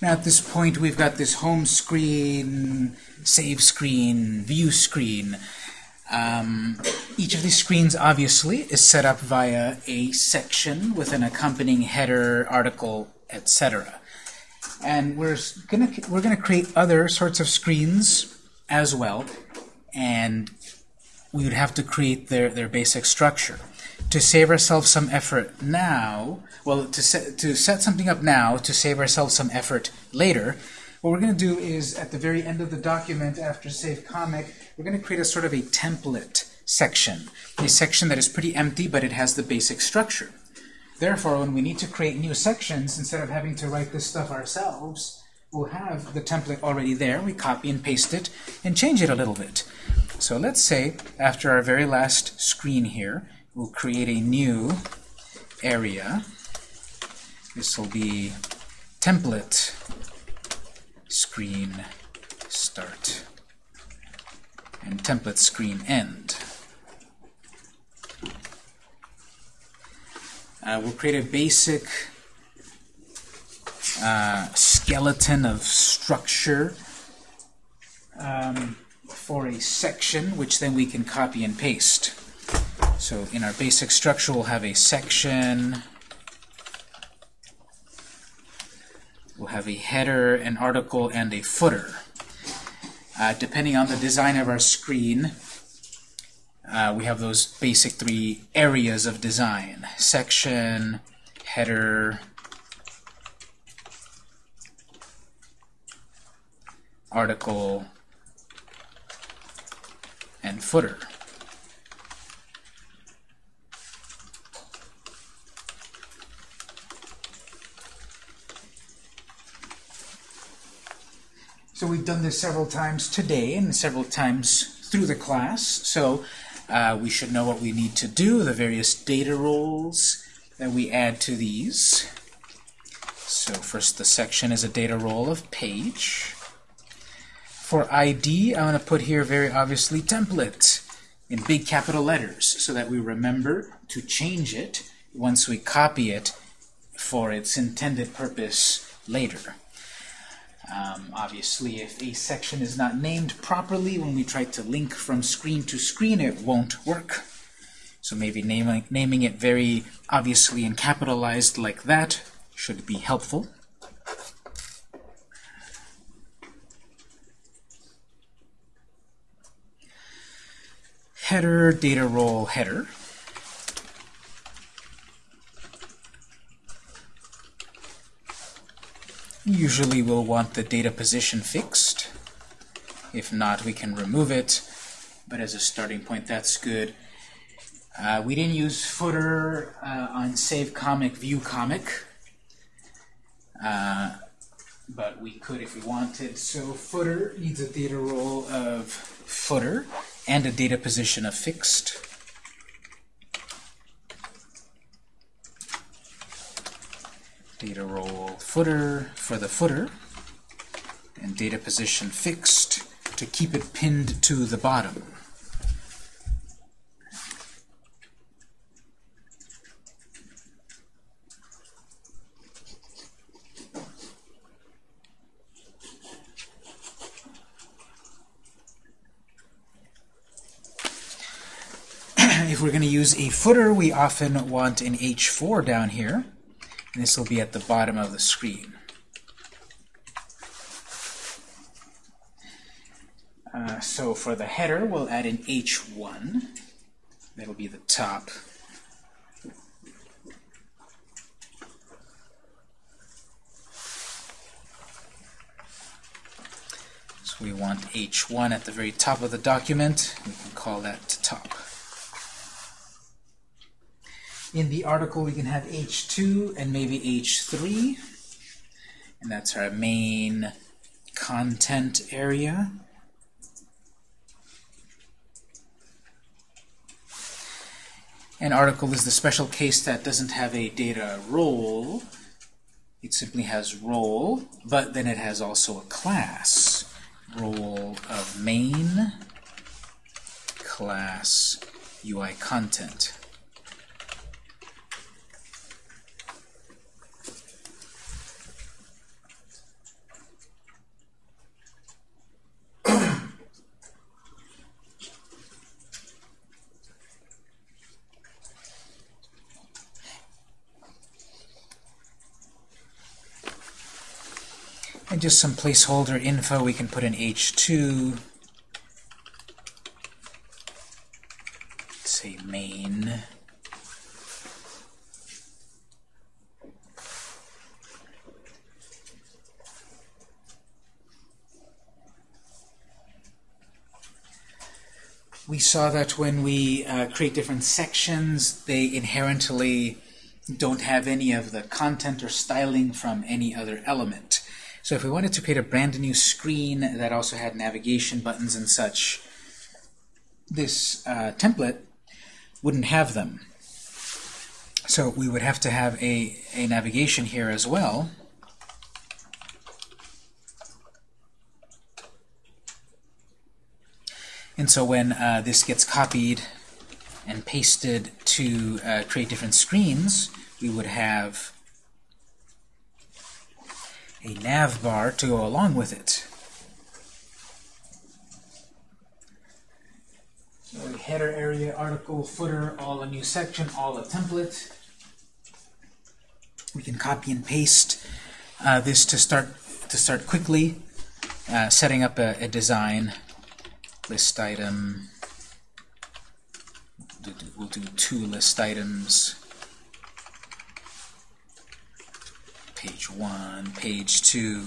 Now at this point we've got this home screen, save screen, view screen. Um, each of these screens obviously is set up via a section with an accompanying header, article, etc. And we're gonna we're gonna create other sorts of screens as well, and we would have to create their their basic structure. To save ourselves some effort now, well, to set to set something up now to save ourselves some effort later, what we're going to do is at the very end of the document after save comic, we're going to create a sort of a template section, a section that is pretty empty but it has the basic structure. Therefore, when we need to create new sections, instead of having to write this stuff ourselves, we'll have the template already there. We copy and paste it and change it a little bit. So let's say, after our very last screen here, we'll create a new area. This will be template screen start and template screen end. Uh, we'll create a basic uh, skeleton of structure um, for a section, which then we can copy and paste. So in our basic structure, we'll have a section, we'll have a header, an article, and a footer. Uh, depending on the design of our screen, uh, we have those basic three areas of design. Section, header, article, and footer. So we've done this several times today and several times through the class. So uh, we should know what we need to do, the various data roles that we add to these. So first the section is a data role of page. For ID, I'm going to put here very obviously template in big capital letters so that we remember to change it once we copy it for its intended purpose later. Um, obviously, if a section is not named properly, when we try to link from screen to screen, it won't work. So maybe naming, naming it very obviously and capitalized like that should be helpful. Header, data role, header. Usually we'll want the data position fixed. If not, we can remove it. But as a starting point, that's good. Uh, we didn't use footer uh, on save comic, view comic. Uh, but we could if we wanted. So footer needs a data role of footer and a data position of fixed. Data role footer for the footer, and data position fixed to keep it pinned to the bottom. if we're going to use a footer, we often want an H4 down here. This will be at the bottom of the screen. Uh, so for the header, we'll add an H1. That'll be the top. So we want H1 at the very top of the document. We can call that top. In the article, we can have H2 and maybe H3. And that's our main content area. An article is the special case that doesn't have a data role. It simply has role, but then it has also a class. Role of main class UI content. And just some placeholder info, we can put in H2, say main. We saw that when we uh, create different sections, they inherently don't have any of the content or styling from any other element. So if we wanted to create a brand new screen that also had navigation buttons and such, this uh, template wouldn't have them. So we would have to have a, a navigation here as well. And so when uh, this gets copied and pasted to uh, create different screens, we would have a nav bar to go along with it. So header area, article, footer, all a new section, all a template. We can copy and paste uh, this to start to start quickly uh, setting up a, a design list item. We'll do, we'll do two list items. page 1, page 2.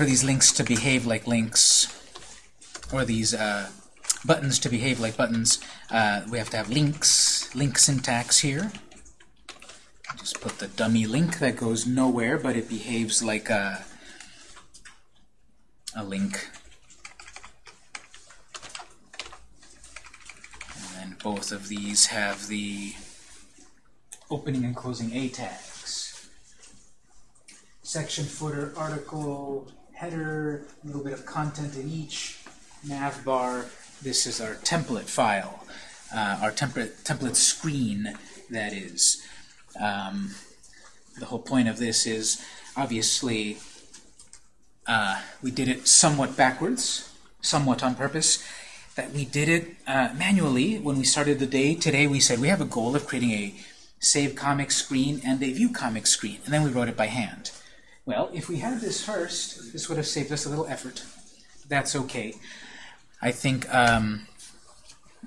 For these links to behave like links, or these uh, buttons to behave like buttons, uh, we have to have links, link syntax here. Just put the dummy link that goes nowhere, but it behaves like a, a link. And then both of these have the opening and closing A tags section, footer, article, header, a little bit of content in each, nav bar. This is our template file, uh, our template, template screen, that is. Um, the whole point of this is, obviously, uh, we did it somewhat backwards, somewhat on purpose, that we did it uh, manually when we started the day. Today we said we have a goal of creating a save comic screen and a view comic screen, and then we wrote it by hand. Well, if we had this first, this would have saved us a little effort. That's okay. I think um,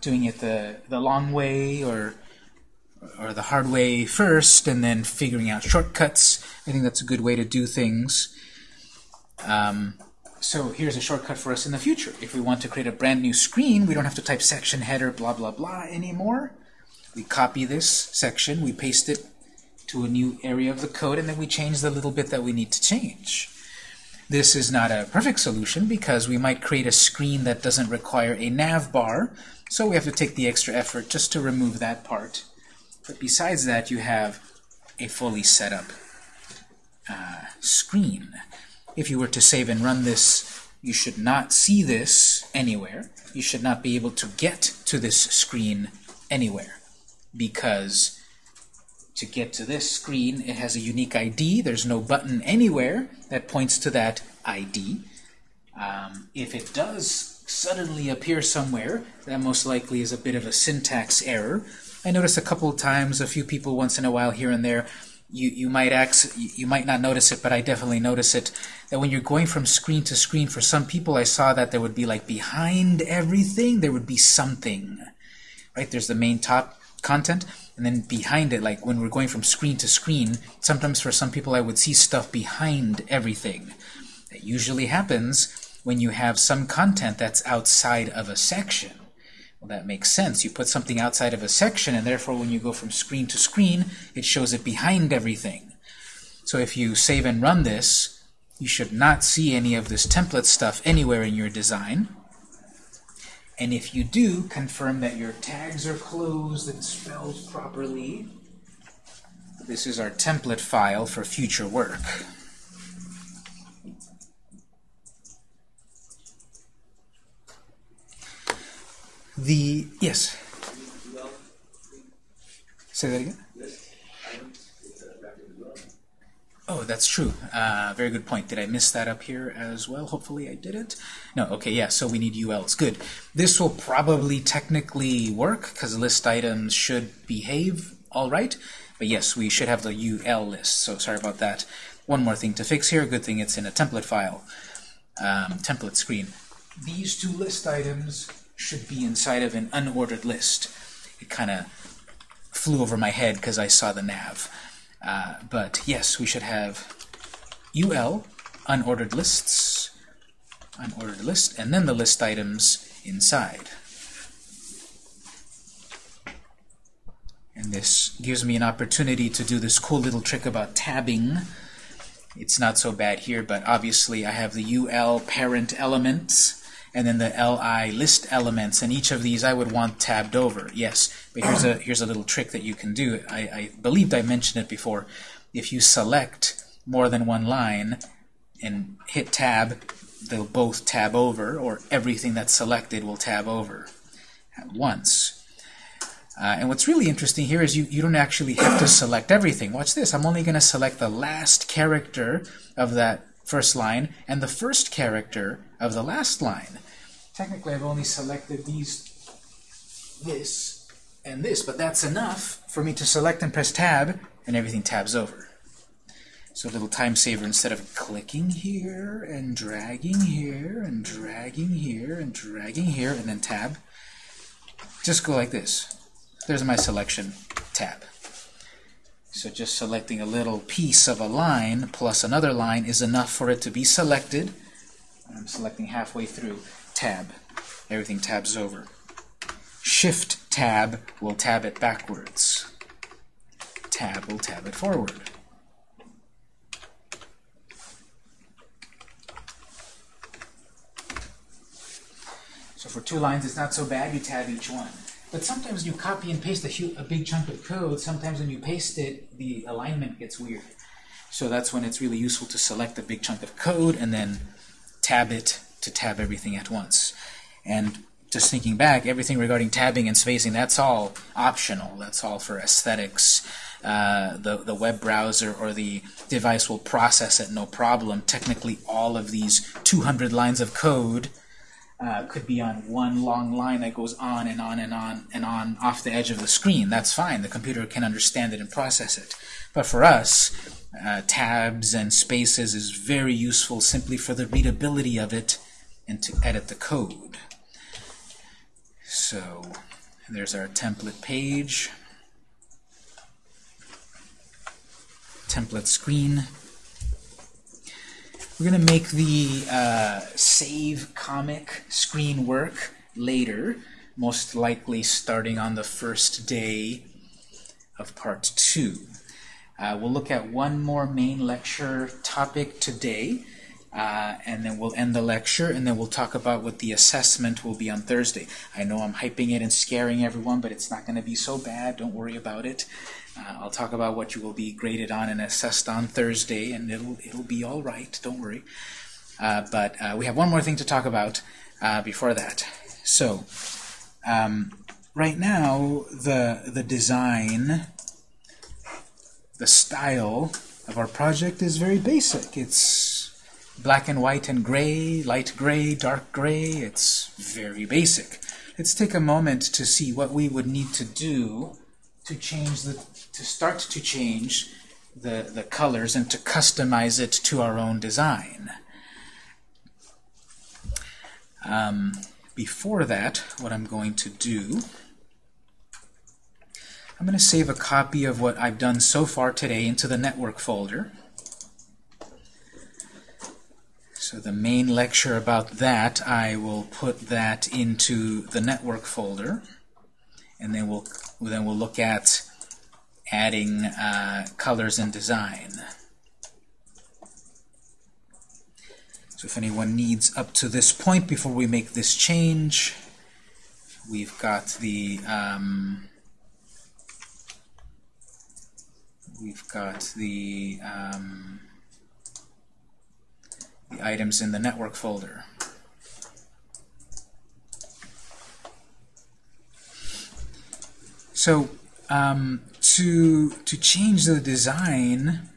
doing it the, the long way or, or the hard way first and then figuring out shortcuts, I think that's a good way to do things. Um, so here's a shortcut for us in the future. If we want to create a brand new screen, we don't have to type section header blah blah blah anymore. We copy this section, we paste it to a new area of the code, and then we change the little bit that we need to change. This is not a perfect solution because we might create a screen that doesn't require a nav bar, so we have to take the extra effort just to remove that part. But besides that, you have a fully set up uh, screen. If you were to save and run this, you should not see this anywhere. You should not be able to get to this screen anywhere because to get to this screen, it has a unique ID. There's no button anywhere that points to that ID. Um, if it does suddenly appear somewhere, that most likely is a bit of a syntax error. I notice a couple of times, a few people once in a while here and there, you, you might act, you might not notice it, but I definitely notice it, that when you're going from screen to screen, for some people I saw that there would be like behind everything, there would be something. Right? There's the main top content, and then behind it, like when we're going from screen to screen, sometimes for some people I would see stuff behind everything. That usually happens when you have some content that's outside of a section. Well, that makes sense. You put something outside of a section, and therefore when you go from screen to screen, it shows it behind everything. So if you save and run this, you should not see any of this template stuff anywhere in your design. And if you do, confirm that your tags are closed and spelled properly. This is our template file for future work. The, yes? Say that again? Oh, that's true. Uh, very good point. Did I miss that up here as well? Hopefully I didn't. No, okay, yeah, so we need ULs. Good. This will probably technically work because list items should behave all right. But yes, we should have the UL list, so sorry about that. One more thing to fix here. Good thing it's in a template file, um, template screen. These two list items should be inside of an unordered list. It kind of flew over my head because I saw the nav. Uh, but yes, we should have UL, unordered lists, unordered list, and then the list items inside. And this gives me an opportunity to do this cool little trick about tabbing. It's not so bad here, but obviously I have the UL parent elements and then the li list elements, and each of these I would want tabbed over. Yes, but here's a here's a little trick that you can do. I, I believed I mentioned it before. If you select more than one line and hit tab, they'll both tab over, or everything that's selected will tab over at once. Uh, and what's really interesting here is you, you don't actually have to select everything. Watch this. I'm only going to select the last character of that first line and the first character of the last line. Technically, I've only selected these, this, and this, but that's enough for me to select and press tab, and everything tabs over. So a little time saver, instead of clicking here, and dragging here, and dragging here, and dragging here, and then tab, just go like this. There's my selection tab. So just selecting a little piece of a line plus another line is enough for it to be selected. I'm selecting halfway through. Tab. Everything tabs over. Shift tab will tab it backwards. Tab will tab it forward. So for two lines, it's not so bad. You tab each one. But sometimes you copy and paste a, huge, a big chunk of code. Sometimes when you paste it, the alignment gets weird. So that's when it's really useful to select a big chunk of code and then tab it to tab everything at once. And just thinking back, everything regarding tabbing and spacing, that's all optional. That's all for aesthetics. Uh, the, the web browser or the device will process it no problem. Technically, all of these 200 lines of code uh, could be on one long line that goes on and on and on and on off the edge of the screen. That's fine. The computer can understand it and process it. But for us, uh, tabs and spaces is very useful simply for the readability of it and to edit the code. So there's our template page, template screen. We're going to make the uh, save comic screen work later, most likely starting on the first day of part two. Uh, we'll look at one more main lecture topic today, uh, and then we'll end the lecture, and then we'll talk about what the assessment will be on Thursday. I know I'm hyping it and scaring everyone, but it's not going to be so bad. Don't worry about it. Uh, I'll talk about what you will be graded on and assessed on Thursday, and it'll it'll be all right. Don't worry. Uh, but uh, we have one more thing to talk about uh, before that. So um, right now, the the design, the style of our project is very basic. It's black and white and gray, light gray, dark gray. It's very basic. Let's take a moment to see what we would need to do to change the to start to change the, the colors and to customize it to our own design. Um, before that, what I'm going to do, I'm going to save a copy of what I've done so far today into the network folder. So the main lecture about that, I will put that into the network folder, and then we'll then we'll look at adding uh, colors and design. So if anyone needs up to this point before we make this change, we've got the um, we've got the um, the items in the network folder. So um, to, to change the design,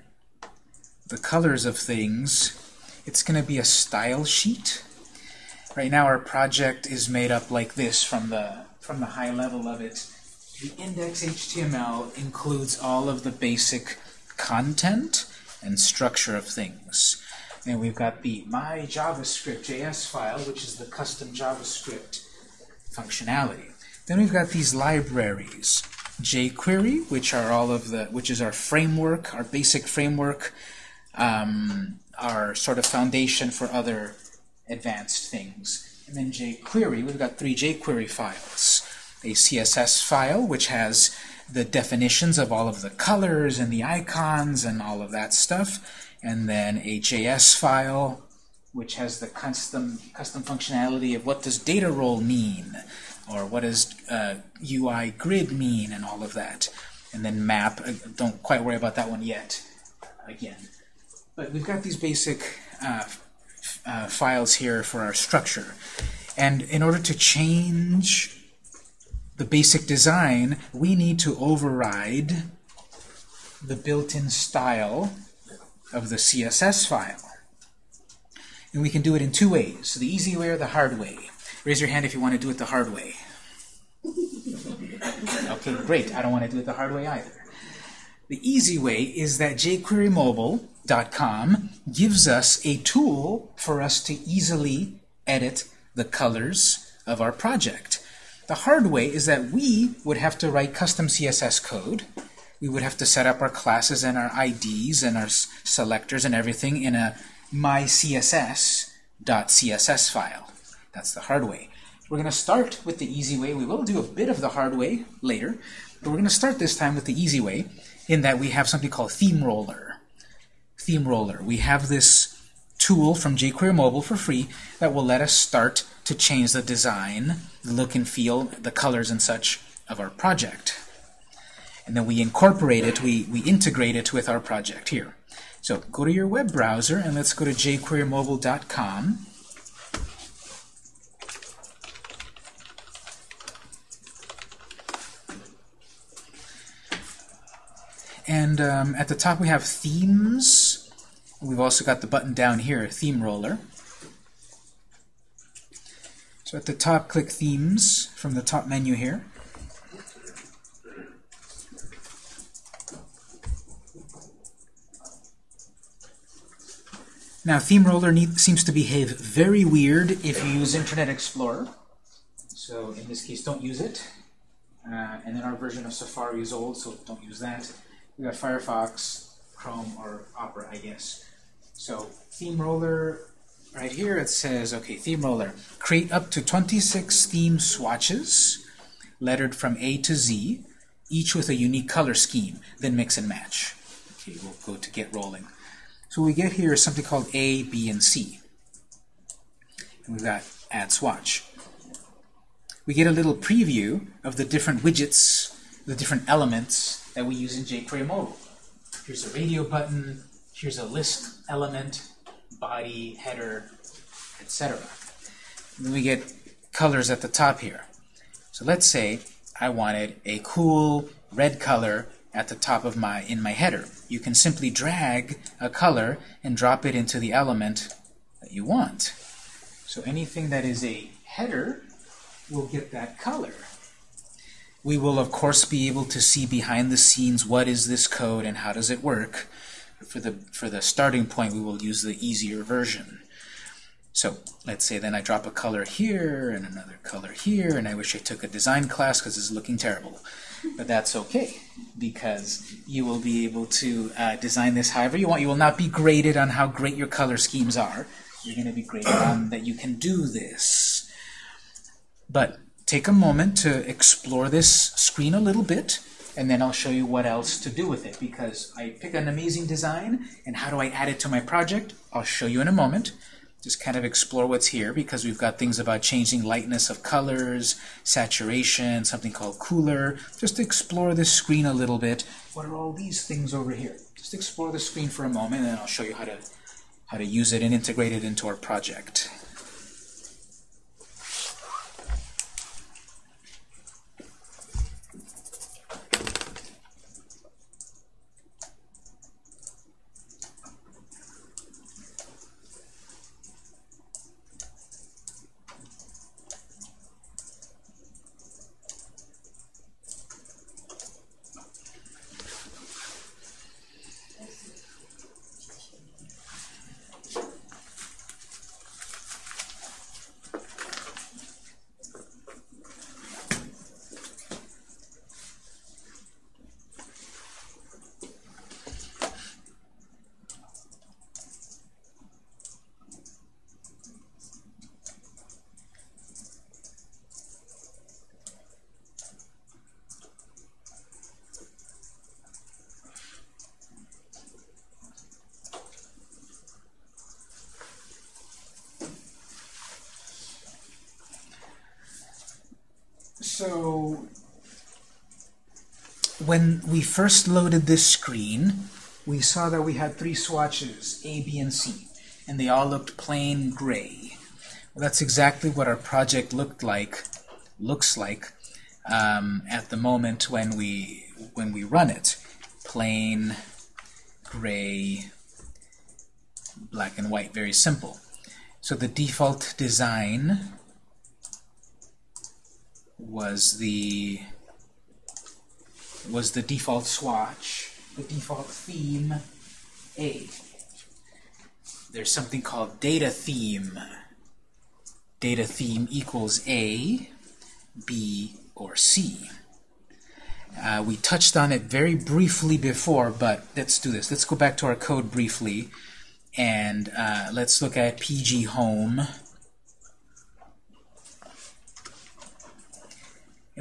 the colors of things, it's going to be a style sheet. Right now our project is made up like this from the, from the high level of it. The index HTML includes all of the basic content and structure of things. And we've got the my JavaScript JS file, which is the custom JavaScript functionality. Then we've got these libraries. jQuery, which are all of the, which is our framework, our basic framework, um, our sort of foundation for other advanced things. And then jQuery, we've got three jQuery files. A CSS file, which has the definitions of all of the colors and the icons and all of that stuff, and then JS file, which has the custom custom functionality of what does data role mean, or what does uh, UI grid mean, and all of that. And then map, uh, don't quite worry about that one yet, again. But we've got these basic uh, uh, files here for our structure. And in order to change the basic design, we need to override the built-in style of the CSS file. And we can do it in two ways, the easy way or the hard way. Raise your hand if you want to do it the hard way. Okay, great. I don't want to do it the hard way either. The easy way is that jQueryMobile.com gives us a tool for us to easily edit the colors of our project. The hard way is that we would have to write custom CSS code. We would have to set up our classes and our IDs and our selectors and everything in a mycss.css file. That's the hard way. We're going to start with the easy way. We will do a bit of the hard way later, but we're going to start this time with the easy way in that we have something called Theme Roller. Theme Roller. We have this tool from jQuery Mobile for free that will let us start to change the design, the look and feel, the colors and such of our project. And then we incorporate it, we, we integrate it with our project here. So go to your web browser and let's go to jQueryMobile.com. And um, at the top we have themes. We've also got the button down here, theme roller. So at the top, click Themes from the top menu here. Now, Theme Roller need, seems to behave very weird if you use Internet Explorer. So in this case, don't use it. Uh, and then our version of Safari is old, so don't use that. We got Firefox, Chrome, or Opera, I guess. So Theme Roller right here it says, okay, theme roller, create up to 26 theme swatches, lettered from A to Z, each with a unique color scheme, then mix and match. Okay, we'll go to get rolling. So we get here is something called A, B, and C. And we've got add swatch. We get a little preview of the different widgets, the different elements that we use in jQuery Mobile. Here's a radio button, here's a list element, body, header, etc. Then we get colors at the top here. So let's say I wanted a cool red color at the top of my in my header. You can simply drag a color and drop it into the element that you want. So anything that is a header will get that color. We will, of course, be able to see behind the scenes what is this code and how does it work. For the, for the starting point, we will use the easier version. So let's say then I drop a color here and another color here, and I wish I took a design class because it's looking terrible. But that's okay, because you will be able to uh, design this however you want. You will not be graded on how great your color schemes are. You're going to be graded on that you can do this. But take a moment to explore this screen a little bit and then I'll show you what else to do with it because I pick an amazing design and how do I add it to my project I'll show you in a moment just kind of explore what's here because we've got things about changing lightness of colors saturation something called Kuler. Just explore the screen a little bit. What are all these things over here? Just explore the screen for a moment and I'll show you how to how to use it and integrate it into our project So when we first loaded this screen, we saw that we had three swatches, A, B, and C, and they all looked plain gray. Well, that's exactly what our project looked like, looks like um, at the moment when we when we run it. Plain, gray, black and white, very simple. So the default design was the was the default swatch, the default theme A. There's something called data theme. Data theme equals A, B, or C. Uh, we touched on it very briefly before, but let's do this. Let's go back to our code briefly, and uh, let's look at PG Home.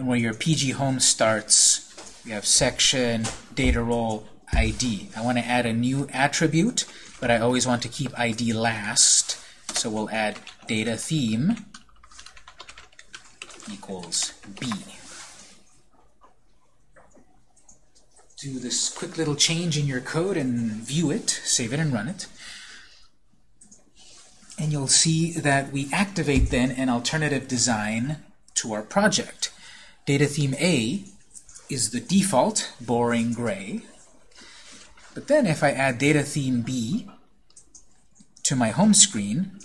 Where your PG Home starts, we have section, data role, ID. I want to add a new attribute, but I always want to keep ID last. So we'll add data theme equals B. Do this quick little change in your code and view it, save it and run it. And you'll see that we activate then an alternative design to our project. Data theme A is the default, boring gray. But then if I add data theme B to my home screen,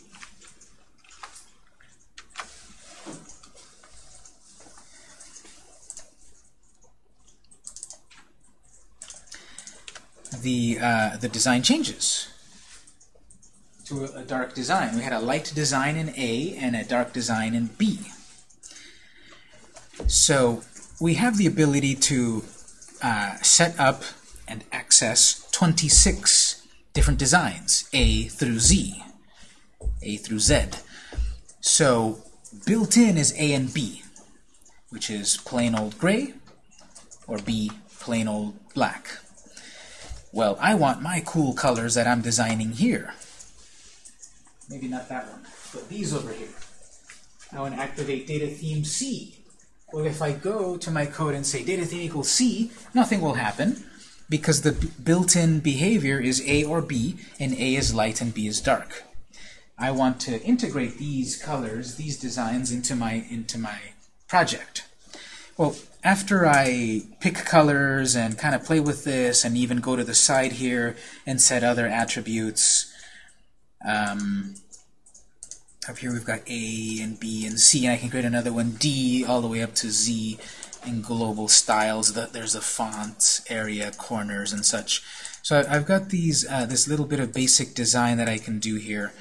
the uh, the design changes to a, a dark design. We had a light design in A and a dark design in B. So we have the ability to uh, set up and access 26 different designs, A through Z, A through Z. So built in is A and B, which is plain old gray, or B, plain old black. Well, I want my cool colors that I'm designing here. Maybe not that one, but these over here. I want to activate data theme C well, if I go to my code and say data theme equals C, nothing will happen because the built-in behavior is A or B, and A is light and B is dark. I want to integrate these colors, these designs, into my, into my project. Well, after I pick colors and kind of play with this and even go to the side here and set other attributes, um, up here we've got A and B and C, and I can create another one, D, all the way up to Z in global styles. There's the font area, corners, and such. So I've got these uh, this little bit of basic design that I can do here.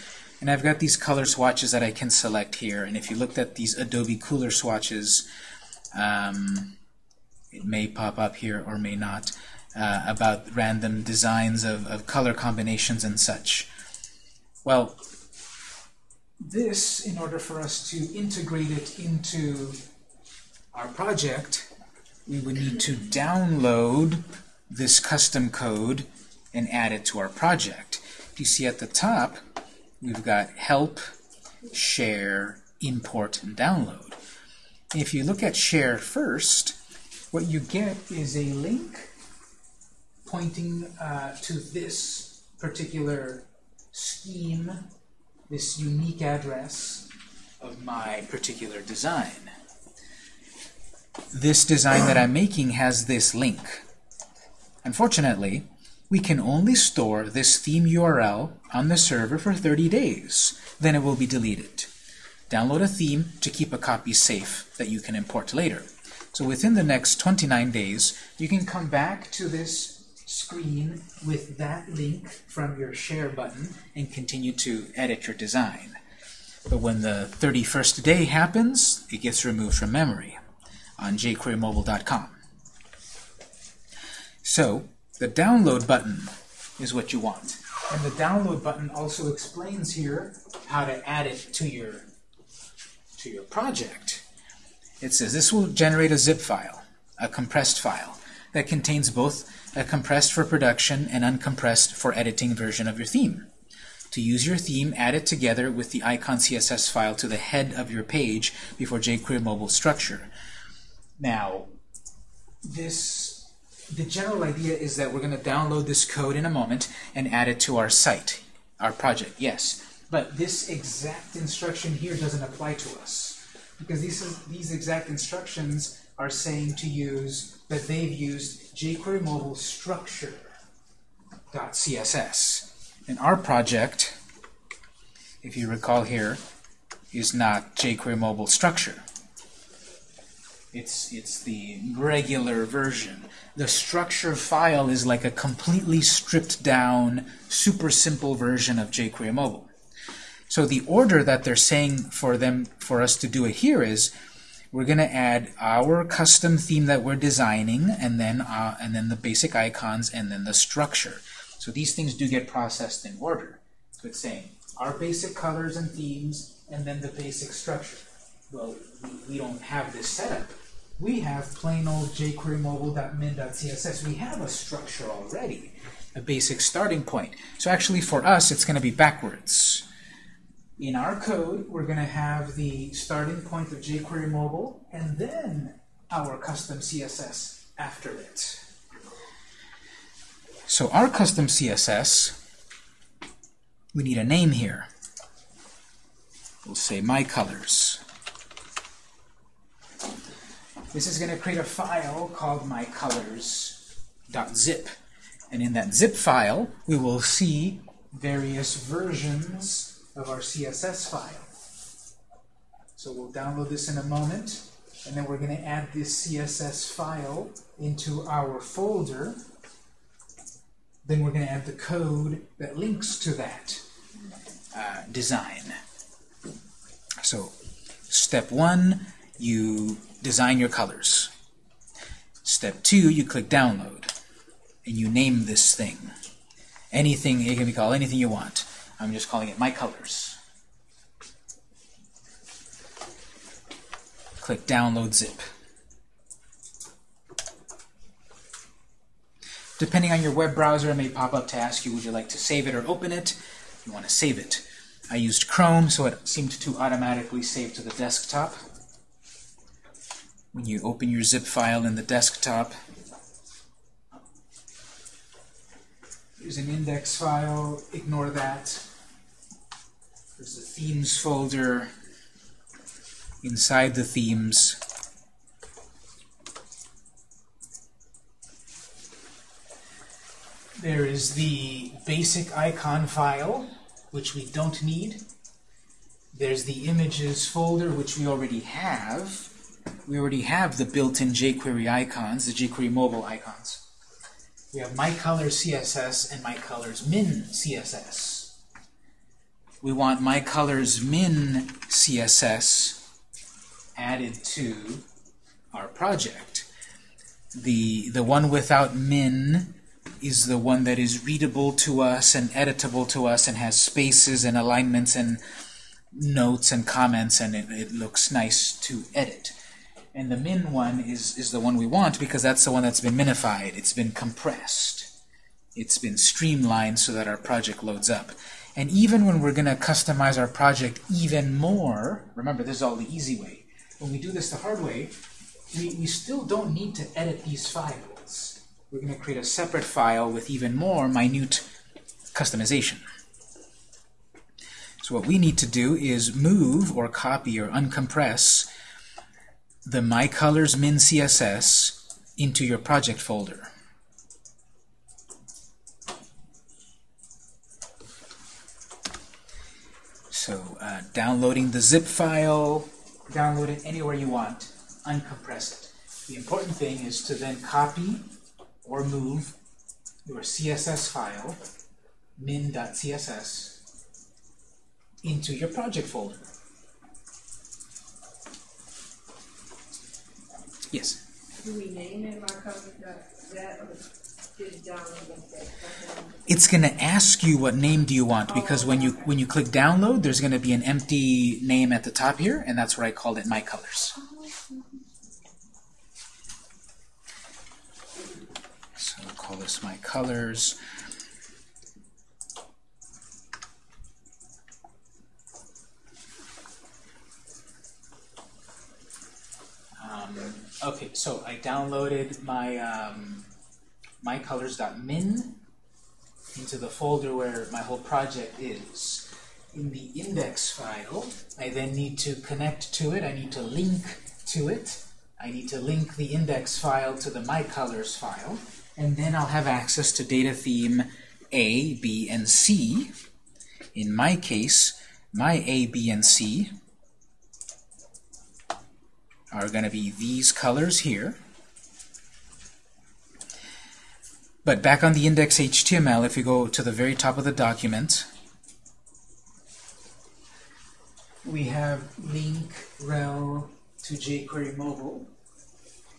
And I've got these color swatches that I can select here. And if you looked at these Adobe Kuler swatches, um, it may pop up here or may not, uh, about random designs of, of color combinations and such. Well, this, in order for us to integrate it into our project, we would need to download this custom code and add it to our project. You see at the top, we've got help, share, import, and download. If you look at share first, what you get is a link pointing uh, to this particular scheme this unique address of my particular design. This design that I'm making has this link. Unfortunately, we can only store this theme URL on the server for 30 days. Then it will be deleted. Download a theme to keep a copy safe that you can import later. So within the next 29 days, you can come back to this screen with that link from your share button and continue to edit your design. But when the 31st day happens, it gets removed from memory on jQueryMobile.com. So the download button is what you want. And the download button also explains here how to add it to your to your project. It says this will generate a zip file, a compressed file, that contains both a compressed for production and uncompressed for editing version of your theme. To use your theme, add it together with the icon CSS file to the head of your page before jQuery Mobile structure. Now, this the general idea is that we're going to download this code in a moment and add it to our site, our project, yes. But this exact instruction here doesn't apply to us. Because these, these exact instructions are saying to use that they've used jQuery mobile structure.css. And our project, if you recall here, is not jQuery mobile structure. It's, it's the regular version. The structure file is like a completely stripped down, super simple version of jQuery mobile. So the order that they're saying for them for us to do it here is we're going to add our custom theme that we're designing and then uh, and then the basic icons and then the structure. So these things do get processed in order. So it's saying our basic colors and themes and then the basic structure. Well, we, we don't have this setup. We have plain old jQuery mobile.min.css. We have a structure already, a basic starting point. So actually for us, it's going to be backwards. In our code, we're going to have the starting point of jQuery mobile and then our custom CSS after it. So our custom CSS, we need a name here. We'll say my colors. This is going to create a file called mycolors.zip. And in that zip file, we will see various versions of our CSS file. So we'll download this in a moment, and then we're going to add this CSS file into our folder. Then we're going to add the code that links to that uh, design. So step one, you design your colors. Step two, you click download, and you name this thing. Anything, it can be called anything you want. I'm just calling it my colors. Click download zip. Depending on your web browser, it may pop up to ask you, would you like to save it or open it? You want to save it. I used Chrome, so it seemed to automatically save to the desktop. When you open your zip file in the desktop, there's an index file, ignore that. There's the themes folder. Inside the themes, there is the basic icon file, which we don't need. There's the images folder, which we already have. We already have the built-in jQuery icons, the jQuery mobile icons. We have my colors CSS and my colors min CSS. We want my colors min CSS added to our project. The, the one without min is the one that is readable to us and editable to us and has spaces and alignments and notes and comments and it, it looks nice to edit. And the min one is, is the one we want because that's the one that's been minified. It's been compressed. It's been streamlined so that our project loads up. And even when we're going to customize our project even more, remember this is all the easy way. When we do this the hard way, we, we still don't need to edit these files. We're going to create a separate file with even more minute customization. So what we need to do is move or copy or uncompress the My Colors min CSS into your project folder. So uh, downloading the zip file, download it anywhere you want, uncompress it. The important thing is to then copy or move your CSS file, min.css, into your project folder. Yes? Do we name it mycolors.zip It's going to ask you what name do you want because when you when you click download, there's going to be an empty name at the top here, and that's where I called it My Colors. So I'll call this My Colors. Um, Okay, so I downloaded my um, mycolors.min into the folder where my whole project is. In the index file, I then need to connect to it. I need to link to it. I need to link the index file to the mycolors file. And then I'll have access to data theme A, B, and C. In my case, my A, B, and C are going to be these colors here. But back on the index.html, if you go to the very top of the document, we have link rel to jQuery mobile.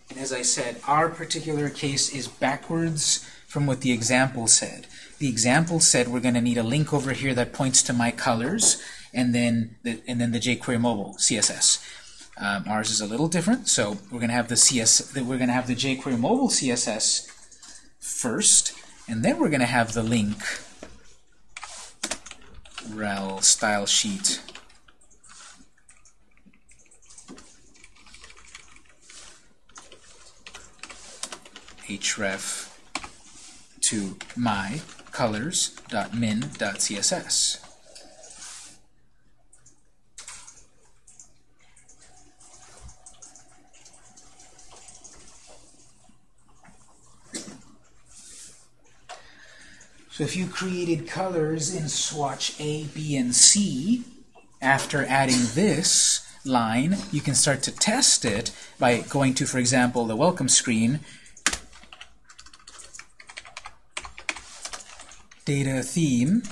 And as I said, our particular case is backwards from what the example said. The example said we're going to need a link over here that points to my colors, and then the, and then the jQuery mobile CSS. Um, ours is a little different, so we're going to have the CS. We're going to have the jQuery mobile CSS first, and then we're going to have the link rel style sheet href to my colors.min.css. So if you created colors in swatch A, B, and C, after adding this line, you can start to test it by going to, for example, the welcome screen, data theme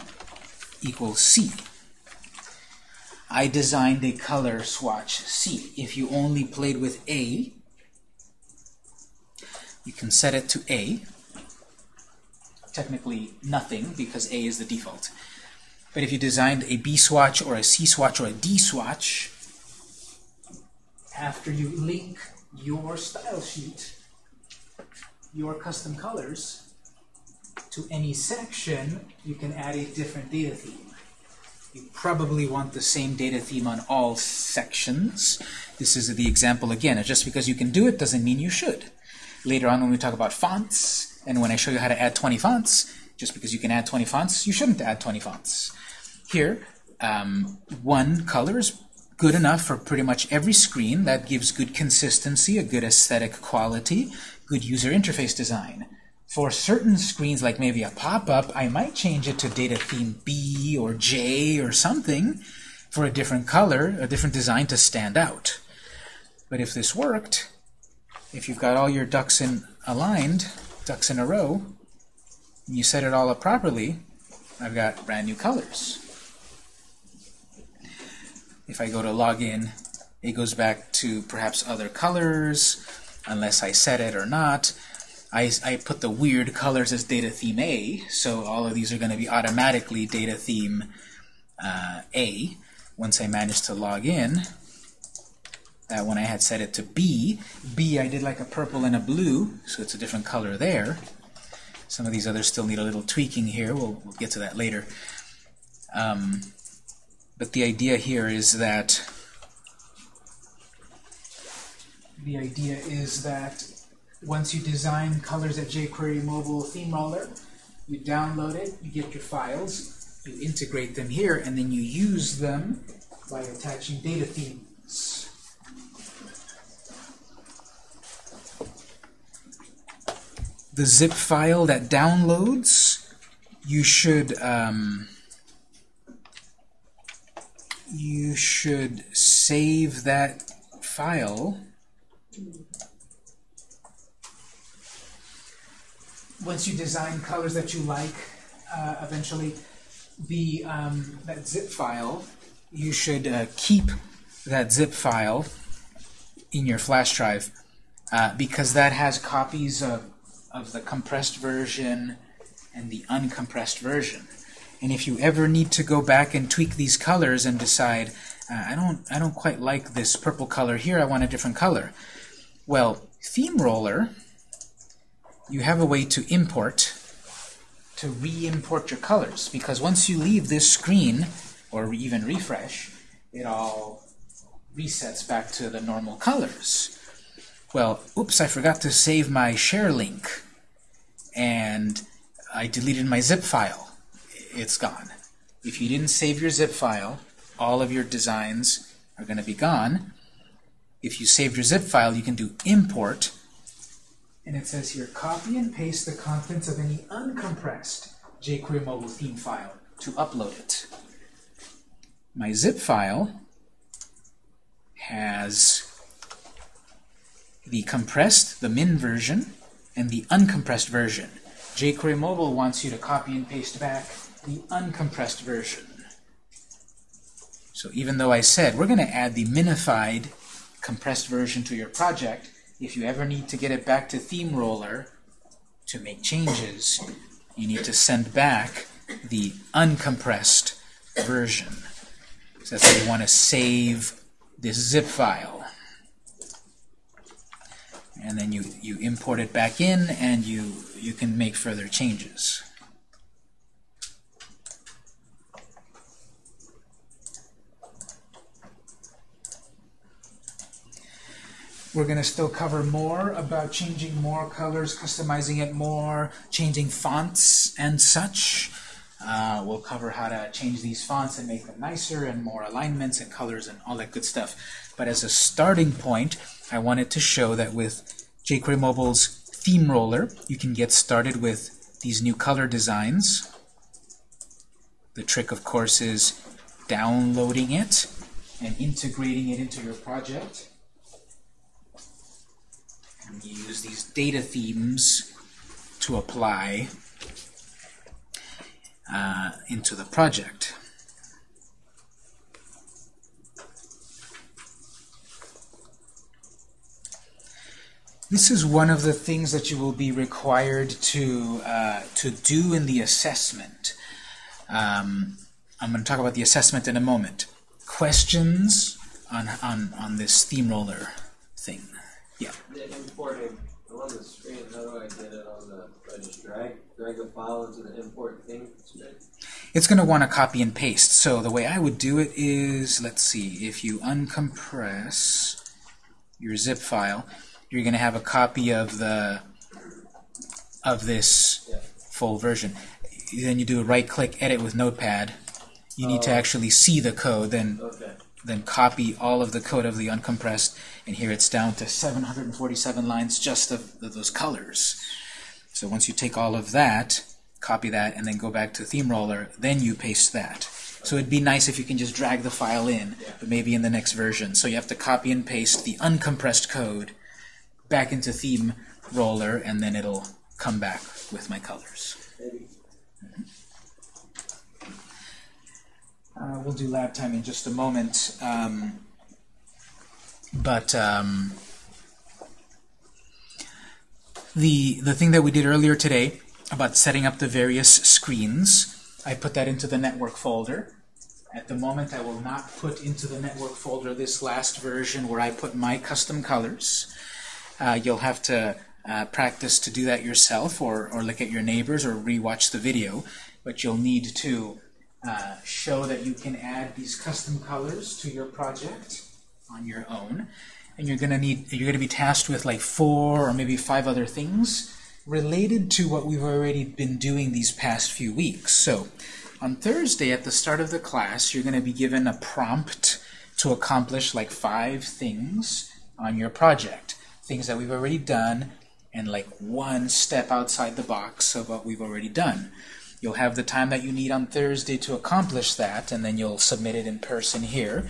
equals C. I designed a color swatch C. If you only played with A, you can set it to A. Technically nothing, because A is the default. But if you designed a B swatch or a C swatch or a D swatch, after you link your style sheet, your custom colors, to any section, you can add a different data theme. You probably want the same data theme on all sections. This is the example again. Just because you can do it doesn't mean you should. Later on when we talk about fonts, and when I show you how to add 20 fonts, just because you can add 20 fonts, you shouldn't add 20 fonts. Here, um, one color is good enough for pretty much every screen. That gives good consistency, a good aesthetic quality, good user interface design. For certain screens, like maybe a pop-up, I might change it to data theme B or J or something for a different color, a different design to stand out. But if this worked, if you've got all your ducks in aligned, ducks in a row, and you set it all up properly, I've got brand new colors. If I go to login, it goes back to perhaps other colors, unless I set it or not. I, I put the weird colors as data theme A, so all of these are going to be automatically data theme uh, A. Once I manage to log in, that one I had set it to B. B I did like a purple and a blue, so it's a different color there. Some of these others still need a little tweaking here. We'll, we'll get to that later. Um, but the idea here is that the idea is that once you design colors at jQuery Mobile Theme Roller, you download it, you get your files, you integrate them here, and then you use them by attaching data themes. The zip file that downloads, you should um, you should save that file. Once you design colors that you like, uh, eventually, the um, that zip file, you should uh, keep that zip file in your flash drive uh, because that has copies of, of the compressed version and the uncompressed version. And if you ever need to go back and tweak these colors and decide, uh, I don't, I don't quite like this purple color here, I want a different color. Well, Theme Roller you have a way to import, to re-import your colors. Because once you leave this screen, or even refresh, it all resets back to the normal colors. well, oops, I forgot to save my share link, and I deleted my zip file. It's gone. If you didn't save your zip file, all of your designs are going to be gone. If you saved your zip file, you can do import, and it says here, copy and paste the contents of any uncompressed jQuery mobile theme file to upload it. My zip file has the compressed, the min version, and the uncompressed version. jQuery Mobile wants you to copy and paste back the uncompressed version. So even though I said we're going to add the minified compressed version to your project, if you ever need to get it back to Theme Roller to make changes, you need to send back the uncompressed version. So that's why you want to save this zip file. And then you, you import it back in and you, you can make further changes. We're going to still cover more about changing more colors, customizing it more, changing fonts and such. Uh, we'll cover how to change these fonts and make them nicer and more alignments and colors and all that good stuff. But as a starting point, I wanted to show that with jQuery Mobile's theme roller, you can get started with these new color designs. The trick, of course, is downloading it and integrating it into your project. And you use these data themes to apply uh, into the project. This is one of the things that you will be required to, uh, to do in the assessment. Um, I'm going to talk about the assessment in a moment. Questions on, on, on this theme roller thing? Yeah. The importing on the screen, how do I get it on the, do I just drag, drag the file into the import thing screen? It's going to want to copy and paste. So the way I would do it is, let's see, if you uncompress your zip file, you're going to have a copy of the of this full version. Then you do a right-click Edit with Notepad. You need to Oh. actually see the code, then Okay. then copy all of the code of the uncompressed, and here it's down to 747 lines just of, of those colors. So once you take all of that, copy that, and then go back to Theme Roller, then you paste that. So it'd be nice if you can just drag the file in, but maybe in the next version. So you have to copy and paste the uncompressed code back into Theme Roller, and then it'll come back with my colors. Maybe. Uh, we'll do lab time in just a moment. Um, but um, the the thing that we did earlier today about setting up the various screens, I put that into the network folder. At the moment, I will not put into the network folder this last version where I put my custom colors. Uh, you'll have to uh, practice to do that yourself or, or look at your neighbors or rewatch the video. But you'll need to uh, show that you can add these custom colors to your project on your own. And you're gonna need you're gonna be tasked with like four or maybe five other things related to what we've already been doing these past few weeks. So on Thursday at the start of the class, you're gonna be given a prompt to accomplish like five things on your project. Things that we've already done and like one step outside the box of what we've already done. You'll have the time that you need on Thursday to accomplish that, and then you'll submit it in person here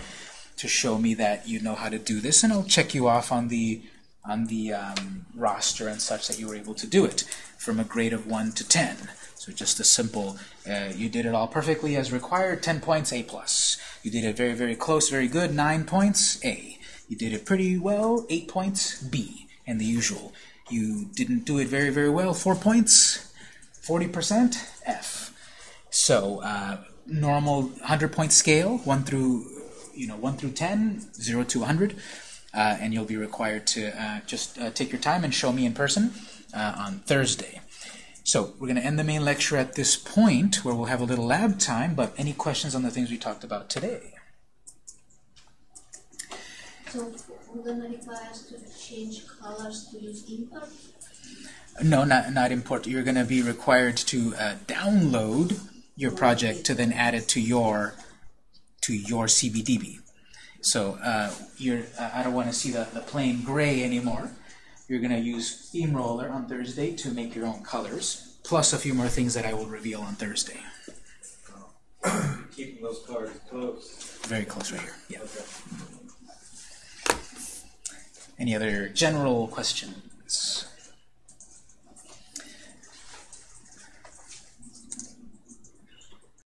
to show me that you know how to do this, and I'll check you off on the on the um, roster and such that you were able to do it from a grade of 1 to 10. So just a simple, uh, you did it all perfectly as required, 10 points, A+. plus. You did it very, very close, very good, 9 points, A. You did it pretty well, 8 points, B, and the usual. You didn't do it very, very well, 4 points, 40%, F. So uh, normal 100 point scale, 1 through you know 1 through 10, 0 to 100, uh, and you'll be required to uh, just uh, take your time and show me in person uh, on Thursday. So we're going to end the main lecture at this point where we'll have a little lab time, but any questions on the things we talked about today? So we're gonna require us to change colors to use import? No, not, not import. You're going to be required to uh, download your project to then add it to your to your CBDB. So uh, you're, uh, I don't want to see the, the plain gray anymore. You're going to use Theme Roller on Thursday to make your own colors, plus a few more things that I will reveal on Thursday. Keeping those cards close. Very close right here. Yeah. Okay. Any other general questions?